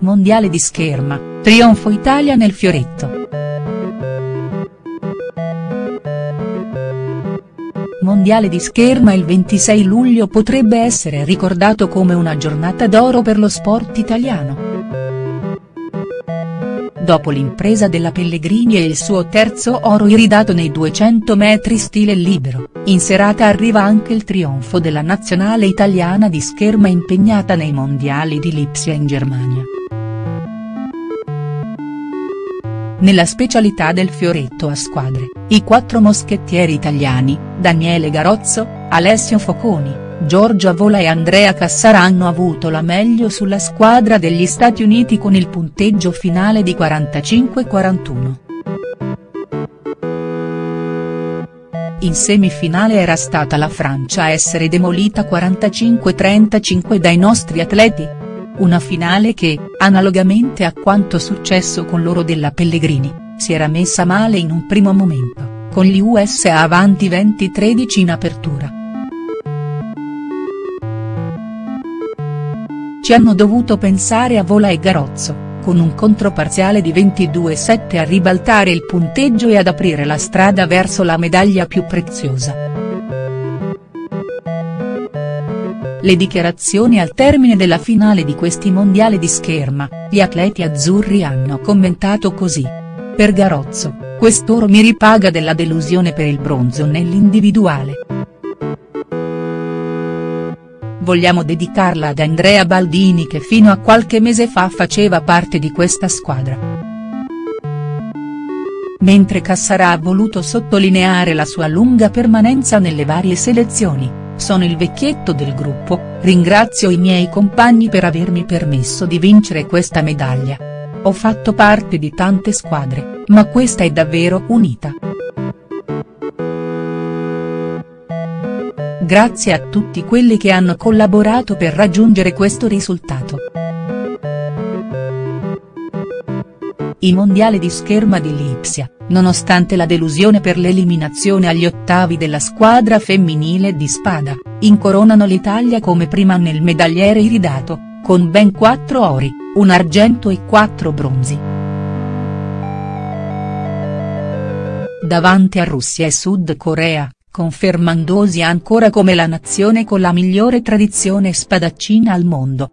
Mondiale di scherma, trionfo Italia nel fioretto. Mondiale di scherma il 26 luglio potrebbe essere ricordato come una giornata d'oro per lo sport italiano. Dopo l'impresa della Pellegrini e il suo terzo oro iridato nei 200 metri stile libero, in serata arriva anche il trionfo della nazionale italiana di scherma impegnata nei mondiali di Lipsia in Germania. Nella specialità del fioretto a squadre, i quattro moschettieri italiani, Daniele Garozzo, Alessio Foconi, Giorgio Avola e Andrea Cassara hanno avuto la meglio sulla squadra degli Stati Uniti con il punteggio finale di 45-41. In semifinale era stata la Francia a essere demolita 45-35 dai nostri atleti, una finale che, analogamente a quanto successo con l'oro della Pellegrini, si era messa male in un primo momento, con gli USA avanti 20-13 in apertura. Ci hanno dovuto pensare a Vola e Garozzo, con un controparziale di 22-7 a ribaltare il punteggio e ad aprire la strada verso la medaglia più preziosa. Le dichiarazioni al termine della finale di questi mondiali di scherma, gli atleti azzurri hanno commentato così. Per Garozzo, quest'oro mi ripaga della delusione per il bronzo nell'individuale. Vogliamo dedicarla ad Andrea Baldini che fino a qualche mese fa faceva parte di questa squadra. Mentre Cassara ha voluto sottolineare la sua lunga permanenza nelle varie selezioni, sono il vecchietto del gruppo, ringrazio i miei compagni per avermi permesso di vincere questa medaglia. Ho fatto parte di tante squadre, ma questa è davvero unita. Grazie a tutti quelli che hanno collaborato per raggiungere questo risultato. I mondiali di scherma di Lipsia, nonostante la delusione per l'eliminazione agli ottavi della squadra femminile di spada, incoronano l'Italia come prima nel medagliere iridato, con ben quattro ori, un argento e quattro bronzi. Davanti a Russia e Sud Corea, confermandosi ancora come la nazione con la migliore tradizione spadaccina al mondo,